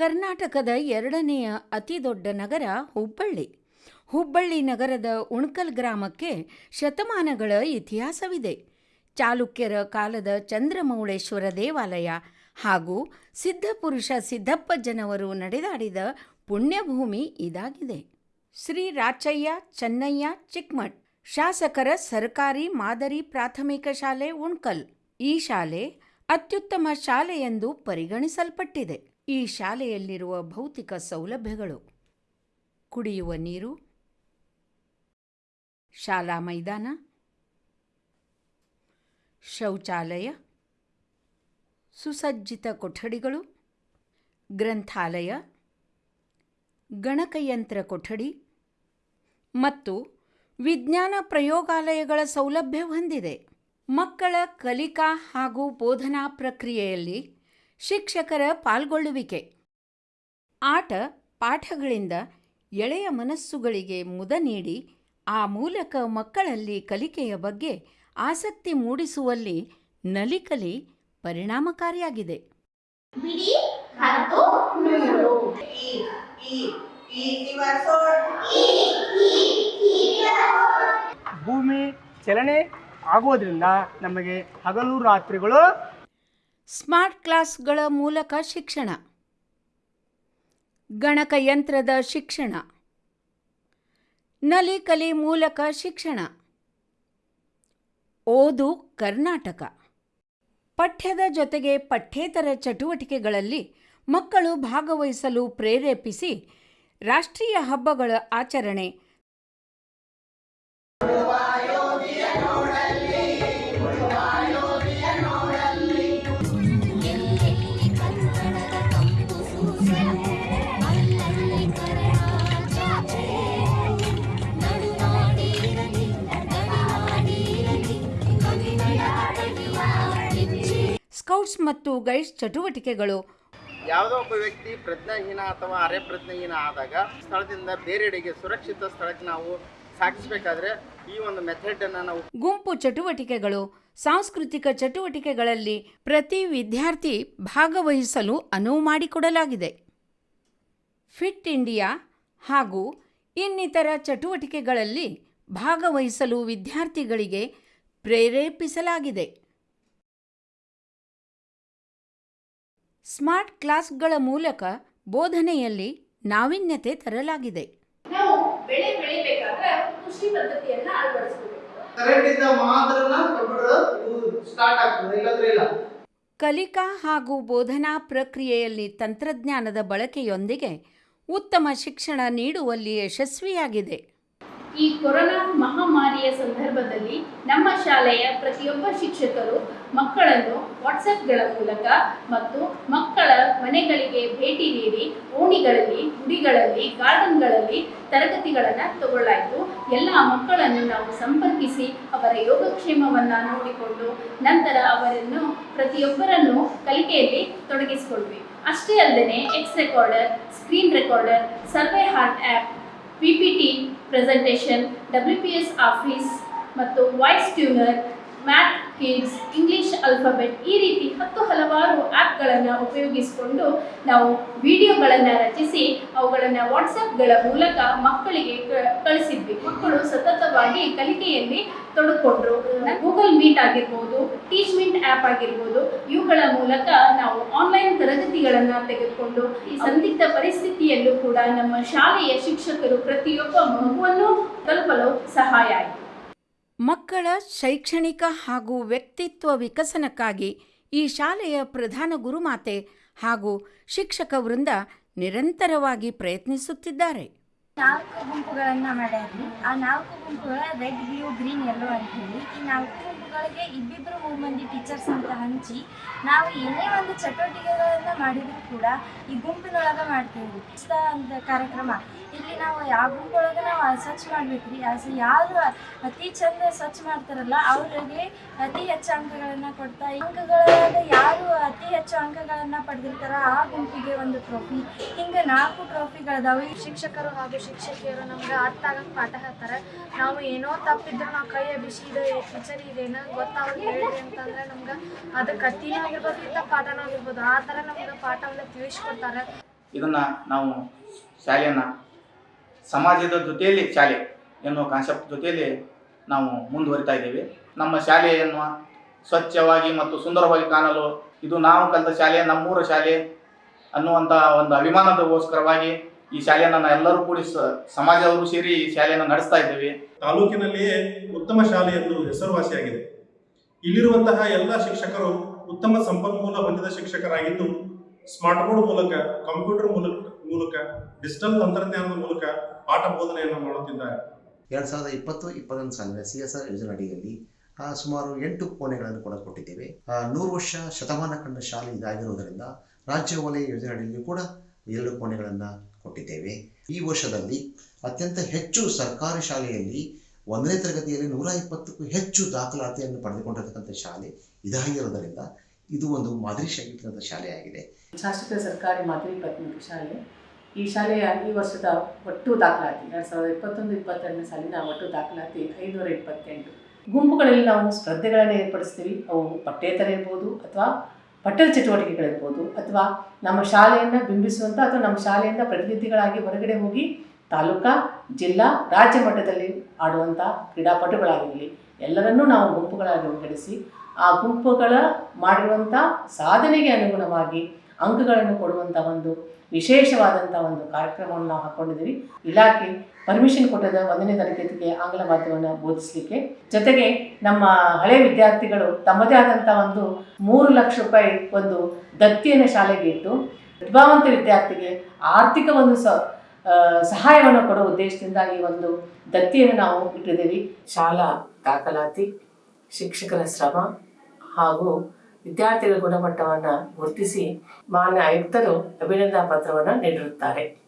ಕರ್ನಾಟಕದ ಎರಡನೆಯ ಅತಿದೊಡ್ಡ ನಗರ ಹುಬ್ಬಳ್ಳಿ. ಹುಬ್ಬಳ್ಳಿ ನಗರದ ಉಣ್ಕಲ್ ಗ್ರಾಮಕ್ಕೆ ಶತಮಾನಗಳ ಇತಿಹಾಸವಿದೆ. ಚಾಲುಕ್ಯರ ಕಾಲದ ಚಂದ್ರಮೌಳೇಶ್ವರ ದೇವಾಲಯ ಹಾಗೂ ಸಿದ್ಧಪುರುಷ ಸಿದ್ದಪ್ಪಜ್ಜನವರು ನಡೆದಾಡಿದ ಪುಣ್ಯಭೂಮಿ ಇದಾಗಿದೆ. ಶ್ರೀ ರಾಚಯ್ಯ ಚೆನ್ನಯ್ಯ ಚಿಕ್ಮಠ್, ಶಾಸಕರ ಸರ್ಕಾರಿ ಮಾದರಿ ಪ್ರಾಥಮಿಕ ಶಾಲೆ ಉಣ್ಕಲ್ ಈ ಶಾಲೆ ಅತ್ಯುತ್ತಮ ಶಾಲೆ ಎಂದು ಪರಿಗಣಿಸಲ್ಪಟ್ಟಿದೆ. ಈ ಶಾಲೆಯಲ್ಲಿರುವ ಭೌತಿಕ ಸೌಲಭ್ಯಗಳು. ಕುಡಿಯುವ ನೀರು. ಶಾಲಾ ಮೈದಾನ. ಶೌಚಾಲಯ. ಸುಸಜ್ಜಿತ ಕೊಠಡಿಗಳು. ಗ್ರಂಥಾಲಯ. ಗಣಕಯಂತ್ರ ಕೊಠಡಿ. ಮತ್ತು ವಿಜ್ಞಾನ ಪ್ರಯೋಗಾಲಯಗಳ ಸೌಲಭ್ಯ ಹೊಂದಿದೆ. ಮಕ್ಕಳ ಕಲಿಕಾ ಹಾಗೂ ಬೋಧನಾ ಪ್ರಕ್ರಿಯೆಯಲ್ಲಿ ಶಿಕ್ಷಕರ ಪಾಲ್ಗೊಳ್ಳುವಿಕೆ. ಆಟ ಪಾಠಗಳಿಂದ ಎಳೆಯ ಮನಸ್ಸುಗಳಿಗೆ ಮುದ ನೀಡಿ ಆ ಮೂಲಕ ಮಕ್ಕಳಲ್ಲಿ ಕಲಿಕೆಯ ಬಗ್ಗೆ ಆಸಕ್ತಿ ಮೂಡಿಸುವಲ್ಲಿ ನಲಿಕಲಿ ಪರಿಣಾಮಕಾರಿಯಾಗಿದೆ. ಬಿಡಿ ಹತ್ತು ನೂರು. ಭೂಮಿ ಚಲನೆ ಆಗೋದ್ರಿಂದ ನಮಗೆ ಹಗಲು ರಾತ್ರಿಗಳು ಸ್ಮಾರ್ಟ್ ಕ್ಲಾಸ್ಗಳ ಮೂಲಕ ಶಿಕ್ಷಣ. ಗಣಕಯಂತ್ರದ ಶಿಕ್ಷಣ. ನಲಿಕಲಿ ಮೂಲಕ ಶಿಕ್ಷಣ. ಓದು ಕರ್ನಾಟಕ. ಪಠ್ಯದ ಜೊತೆಗೆ ಪಠ್ಯೇತರ ಚಟುವಟಿಕೆಗಳಲ್ಲಿ ಮಕ್ಕಳು ಭಾಗವಹಿಸಲು ಪ್ರೇರೇಪಿಸಿ ರಾಷ್ಟ್ರೀಯ ಹಬ್ಬಗಳ ಆಚರಣೆ ಸ್ಕೌಟ್ಸ್ ಮತ್ತು ಗೈಡ್ಸ್ ಚಟುವಟಿಕೆಗಳು. ಯಾವುದೋ ಒಬ್ಬ ವ್ಯಕ್ತಿ ಪ್ರಜ್ಞಾಹೀನ ಅಥವಾ ಅರೆ ಪ್ರಜ್ಞಾಹೀನ ಆದಾಗ ಸ್ಥಳದಿಂದ ಬೇರೆಡೆಗೆ ಸುರಕ್ಷಿತ ಸ್ಥಳಕ್ಕೆ ನಾವು ಸಾಗಿಸಬೇಕಾದ್ರೆ ಈ ಒಂದು ಮೆಥಡನ್ನು ನಾವು ಗುಂಪು ಚಟುವಟಿಕೆಗಳು. ಸಾಂಸ್ಕೃತಿಕ ಚಟುವಟಿಕೆಗಳಲ್ಲಿ ಪ್ರತಿ ವಿದ್ಯಾರ್ಥಿ ಭಾಗವಹಿಸಲು ಅನುವು ಮಾಡಿಕೊಡಲಾಗಿದೆ. ಫಿಟ್ ಇಂಡಿಯಾ ಹಾಗೂ ಇನ್ನಿತರ ಚಟುವಟಿಕೆಗಳಲ್ಲಿ ಭಾಗವಹಿಸಲು ವಿದ್ಯಾರ್ಥಿಗಳಿಗೆ ಪ್ರೇರೇಪಿಸಲಾಗಿದೆ. ಸ್ಮಾರ್ಟ್ ಕ್ಲಾಸ್ಗಳ ಮೂಲಕ ಬೋಧನೆಯಲ್ಲಿ ನಾವೀನ್ಯತೆ ತರಲಾಗಿದೆ. ನಾವು ಬೆಳೆ ಬೆಳಿಬೇಕಾದ್ರೆ ಕೃಷಿ ಪದ್ಧತಿಯನ್ನ ಅಳವಡಿಸಬೇಕು ಕರೆಂಟ್ ಇಂದ ಮಾತ್ರನ ಕಂಪ್ಯೂಟರ್ ಸ್ಟಾರ್ಟ್ ಆಗ್ತದೆ ಇಲ್ಲಂದ್ರೆ ಇಲ್ಲ. ಕಲಿಕಾ ಹಾಗೂ ಬೋಧನಾ ಪ್ರಕ್ರಿಯೆಯಲ್ಲಿ ತಂತ್ರಜ್ಞಾನದ ಬಳಕೆಯೊಂದಿಗೆ ಉತ್ತಮ ಶಿಕ್ಷಣ ನೀಡುವಲ್ಲಿ ಯಶಸ್ವಿಯಾಗಿದೆ. ಈ ಕೊರೋನಾ ಮಹಾಮಾರಿಯ ಸಂದರ್ಭದಲ್ಲಿ ನಮ್ಮ ಶಾಲೆಯ ಪ್ರತಿಯೊಬ್ಬ ಶಿಕ್ಷಕರು ಮಕ್ಕಳನ್ನು ವಾಟ್ಸಪ್ಗಳ ಮೂಲಕ ಮತ್ತು ಮಕ್ಕಳ ಮನೆಗಳಿಗೆ ಭೇಟಿ ನೀಡಿ ಓಣಿಗಳಲ್ಲಿ, ಗುಡಿಗಳಲ್ಲಿ, ಗಾರ್ಡನ್ಗಳಲ್ಲಿ ತರಗತಿಗಳನ್ನು ತಗೊಳ್ಳಾಯಿತು. ಎಲ್ಲ ಮಕ್ಕಳನ್ನು ನಾವು ಸಂಪರ್ಕಿಸಿ ಅವರ ಯೋಗಕ್ಷೇಮವನ್ನು ನೋಡಿಕೊಂಡು ನಂತರ ಅವರನ್ನು ಪ್ರತಿಯೊಬ್ಬರನ್ನು ಕಲಿಕೆಯಲ್ಲಿ ತೊಡಗಿಸಿಕೊಳ್ಬೇಕು ಅಷ್ಟೇ ಅಲ್ಲದೆ X recorder screen recorder survey heart app P P T presentation W P S office ಮತ್ತು voice tuner math kids English alphabet ಈ ರೀತಿ ಹತ್ತು ಹಲವಾರು ಆ್ಯಪ್ಗಳನ್ನು ಉಪಯೋಗಿಸಿಕೊಂಡು ನಾವು ವಿಡಿಯೋಗಳನ್ನು ರಚಿಸಿ ಅವುಗಳನ್ನು ವಾಟ್ಸಪ್ಗಳ ಮೂಲಕ ಮಕ್ಕಳಿಗೆ ಕಳಿಸಿದ್ವಿ. ಮಕ್ಕಳು ಸತತವಾಗಿ ಕಲಿಕೆಯಲ್ಲಿ ತೊಡಕೊಂಡ್ರು ಗೂಗಲ್ ಮೀಟ್ ಆಗಿರ್ಬೋದು ಟೀಚ್ ಮೀಟ್ ಆ್ಯಪ್ ಆಗಿರ್ಬೋದು, ಇವುಗಳ ಮೂಲಕ ನಾವು ಆನ್ಲೈನ್ ತರಗತಿಗಳನ್ನು ತೆಗೆದುಕೊಂಡು ಈ ಸಂದಿಗ್ಧ ಪರಿಸ್ಥಿತಿಯಲ್ಲೂ ಕೂಡ ನಮ್ಮ ಶಾಲೆಯ ಶಿಕ್ಷಕರು ಪ್ರತಿಯೊಬ್ಬ ಮಗುವನ್ನು ತಲುಪಲು ಸಹಾಯ ಆಯಿತು. ಮಕ್ಕಳ ಶೈಕ್ಷಣಿಕ ಹಾಗೂ ವ್ಯಕ್ತಿತ್ವ ವಿಕಸನಕ್ಕಾಗಿ ಈ ಶಾಲೆಯ ಪ್ರಧಾನ ಗುರುಮಾತೆ ಹಾಗೂ ಶಿಕ್ಷಕ ವೃಂದ ನಿರಂತರವಾಗಿ ಪ್ರಯತ್ನಿಸುತ್ತಿದ್ದಾರೆ. ನಾಲ್ಕು ಗುಂಪುಗಳನ್ನು ಮಾಡಿದ್ವಿ ಆ ನಾಲ್ಕು ಗುಂಪುಗಳ ರೆಡ್, ಬ್ಲೂ, ಗ್ರೀನ್ ಎಲ್ಲೋ ಅಂತ ಹೇಳಿ ಈ ನಾಲ್ಕು ಗುಂಪುಗಳಿಗೆ ಇಬ್ಬಿಬ್ಬರು ಮೂರು ಮಂದಿ ಟೀಚರ್ಸ್ ಅಂತ ಹಂಚಿ, ನಾವು ಏನೇ ಒಂದು ಚಟುವಟಿಕೆಗಳನ್ನ ಮಾಡಿದರೂ ಕೂಡ ಈ ಗುಂಪಿನೊಳಗೆ ಮಾಡ್ತೀವಿ. ಅಂತ ಕಾರ್ಯಕ್ರಮ. ಇಲ್ಲಿ ನಾವು ಯಾವ ಗುಂಪೊಳಗೆ ನಾವು ಸ್ವಚ್ಛ ಮಾಡ್ಬೇಕ್ರಿ? ಅಸ್ ಯಾರು ಅತಿ ಚಂದ ಸ್ವಚ್ಛ ಮಾಡ್ತಾರಲ್ಲ, ಅವರಿಗೆ ಅತಿ ಹೆಚ್ಚು ಅಂಕಗಳನ್ನು ಕೊಡ್ತಾ, ಅಂಕಗಳಾದ ಯಾರು ಅತಿ ಹೆಚ್ಚು ಅಂಕಗಳನ್ನು ಪಡೆದಿರ್ತಾರ ಆ ಗುಂಪಿಗೆ ಒಂದು ಟ್ರೋಫಿ ಹಿಂಗೆ ನಾಲ್ಕು ಟ್ರೋಫಿಗಳದಾವೆ ಶಿಕ್ಷಕರು ಹಾಗೂ ಶಿಕ್ಷಕಿಯರು ನಮ್ಗೆ ಅರ್ಥ ಆಗಕ್ಕೆ ಪಾಠ ಹೇಳ್ತಾರೆ. ನಾವು ಏನೋ ತಪ್ಪಿದ್ರು ನಾವು ಕೈ ಬಿಸಿ ಇದೆ ಟೀಚರ್ ಇದೇನೋ ಕತ್ತಿನೂ ಆಗಿರ್ಬೋದು ಆಗಿರ್ಬೋದು ಆ ಇದನ್ನು ನಾವು ಶಾಲೆಯನ್ನ ಸಮಾಜದ ಜೊತೆಯಲ್ಲಿ ಶಾಲೆ ಎನ್ನುವ ಕಾನ್ಸೆಪ್ಟ್ ಜೊತೆಯಲ್ಲಿ ನಾವು ಮುಂದುವರಿತಾ ಇದ್ದೇವೆ. ನಮ್ಮ ಶಾಲೆಯನ್ನು ಸ್ವಚ್ಛವಾಗಿ ಮತ್ತು ಸುಂದರವಾಗಿ ಕಾಣಲು ಇದು ನಾವು ಕಲಿತ ಶಾಲೆ, ನಮ್ಮೂರ ಶಾಲೆ ಅನ್ನುವಂಥ ಒಂದು ಅಭಿಮಾನದಗೋಸ್ಕರವಾಗಿ ಈ ಶಾಲೆಯನ್ನು ನಾವು ಎಲ್ಲರೂ ಕೂಡಿ ಸಮಾಜದವರು ಸೇರಿ ಈ ಶಾಲೆಯನ್ನು ನಡೆಸ್ತಾ ಇದ್ದೇವೆ. ತಾಲೂಕಿನಲ್ಲಿಯೇ ಉತ್ತಮ ಶಾಲೆ ಎಂದು ಹೆಸರುವಾಸಿಯಾಗಿದೆ. ಇಲ್ಲಿರುವಂತಹ ಎಲ್ಲ ಶಿಕ್ಷಕರು ಉತ್ತಮ ಸಂಪನ್ಮೂಲ ಹೊಂದಿದ ಶಿಕ್ಷಕರಾಗಿದ್ದು ಸ್ಮಾರ್ಟ್ ಬೋರ್ಡ್ ಮೂಲಕ ಕಂಪ್ಯೂಟರ್ ಮೂಲಕ ಮೂಲಕ ಡಿಜಿಟಲ್ ತಂತ್ರಜ್ಞಾನದ ಮೂಲಕ ಪಾಠ ಬೋಧನೆಯನ್ನು ಮಾಡುತ್ತಿದ್ದಾರೆ. ಎರಡ್ ಸಾವಿರದ ಇಪ್ಪತ್ತು ಇಪ್ಪತ್ತೊಂದು ಸಾಲಿನ ಸಿ ಎಸ್ ಆರ್ ಯೋಜನೆ ಅಡಿಯಲ್ಲಿ ಆ, ಸುಮಾರು ಎಂಟು ಕೋಣೆಗಳನ್ನು ಕೂಡ ಕೊಟ್ಟಿದ್ದೇವೆ. ಆ, ನೂರು ವರ್ಷ ಶತಮಾನ ಕಂಡ ಶಾಲೆ ಇದಾಗಿರುವುದರಿಂದ ರಾಜ್ಯ ವಲಯ ಯೋಜನೆ ಅಡಿಯಲ್ಲಿ ಕೂಡ ಎರಡು ಕೋಣೆಗಳನ್ನು ಕೊಟ್ಟಿದ್ದೇವೆ. ಈ ವರ್ಷದಲ್ಲಿ ಅತ್ಯಂತ ಹೆಚ್ಚು ಸರ್ಕಾರಿ ಶಾಲೆಯಲ್ಲಿ ಒಂದನೇ ತರಗತಿಯಲ್ಲಿ ನೂರ ಇಪ್ಪತ್ತಕ್ಕೂ ಹೆಚ್ಚು ದಾಖಲಾತಿಯನ್ನು ಪಡೆದುಕೊಂಡಿರತಕ್ಕಂಥ ಶಾಲೆ ಇದಾಗಿರೋದರಿಂದ ಇದು ಒಂದು ಮಾದರಿ ಶಾಗಿರ್ತಕ್ಕಂಥ ಶಾಲೆಯಾಗಿದೆ. ಶಾಸಕ ಸರ್ಕಾರಿ ಮಾದರಿ ಪ್ರಾಥಮಿಕ ಶಾಲೆ. ಈ ಶಾಲೆಯ ಈ ವರ್ಷದ ಒಟ್ಟು ದಾಖಲಾತಿ, ಎರಡು ಸಾವಿರದ ಇಪ್ಪತ್ತೊಂದು, ಇಪ್ಪತ್ತೆರಡನೇ ಸಾಲಿನ ಒಟ್ಟು ದಾಖಲಾತಿ ಐನೂರ ಇಪ್ಪತ್ತೆಂಟು. ಗುಂಪುಗಳಲ್ಲಿ ನಾವು ಸ್ಪರ್ಧೆಗಳನ್ನು ಏರ್ಪಡಿಸ್ತೀವಿ. ಅವು ಪಠ್ಯೇತರ ಇರ್ಬೋದು ಅಥವಾ ಪಠ್ಯದ ಚಟುವಟಿಕೆಗಳಿರ್ಬೋದು ಅಥವಾ ನಮ್ಮ ಶಾಲೆಯನ್ನು ಬಿಂಬಿಸುವಂಥ ಅಥವಾ ನಮ್ಮ ಶಾಲೆಯಿಂದ ಪ್ರತಿನಿಧಿಗಳಾಗಿ ಹೊರಗಡೆ ಹೋಗಿ ತಾಲೂಕಾ, ಜಿಲ್ಲಾ, ರಾಜ್ಯ ಮಟ್ಟದಲ್ಲಿ ಆಡುವಂಥ ಕ್ರೀಡಾಪಟುಗಳಾಗಿರಲಿ, ಎಲ್ಲರನ್ನೂ ನಾವು ಗುಂಪುಗಳಾಗಿ ವಿಂಗಡಿಸಿ ಆ ಗುಂಪುಗಳ ಮಾಡಿರುವಂಥ ಸಾಧನೆಗೆ ಅನುಗುಣವಾಗಿ ಅಂಕಗಳನ್ನು ಕೊಡುವಂಥ ಒಂದು ವಿಶೇಷವಾದಂಥ ಒಂದು ಕಾರ್ಯಕ್ರಮವನ್ನು ನಾವು ಹಾಕ್ಕೊಂಡಿದ್ದೀವಿ ಇಲಾಖೆ ಪರ್ಮಿಷನ್ ಕೊಟ್ಟದ ಒಂದನೇ ತರಗತಿಗೆ ಆಂಗ್ಲ ಮಾಧ್ಯಮವನ್ನು ಬೋಧಿಸಲಿಕ್ಕೆ. ಜೊತೆಗೆ ನಮ್ಮ ಹಳೆ ವಿದ್ಯಾರ್ಥಿಗಳು ತಮ್ಮದೇ ಆದಂಥ ಒಂದು ಮೂರು ಲಕ್ಷ ರೂಪಾಯಿ ಒಂದು ದತ್ತಿಯನ್ನು ಶಾಲೆಗೆ ಇಟ್ಟು ಪ್ರತಿಭಾವಂತ ವಿದ್ಯಾರ್ಥಿಗೆ ಆರ್ಥಿಕ ಒಂದು ಸ ಸಹಾಯವನ್ನು ಕೊಡುವ ಉದ್ದೇಶದಿಂದ ಈ ಒಂದು ದತ್ತಿಯನ್ನು ನಾವು ಇಟ್ಟಿದ್ದೀವಿ. ಶಾಲಾ ದಾಖಲಾತಿ, ಶಿಕ್ಷಕರ ಶ್ರಮ ಹಾಗೂ ವಿದ್ಯಾರ್ಥಿಗಳ ಗುಣಮಟ್ಟವನ್ನು ಗುರುತಿಸಿ ಮಾನ್ಯ ಆಯುಕ್ತರು ಅಭಿನಂದನಾ ಪತ್ರವನ್ನು ನೀಡಿರುತ್ತಾರೆ.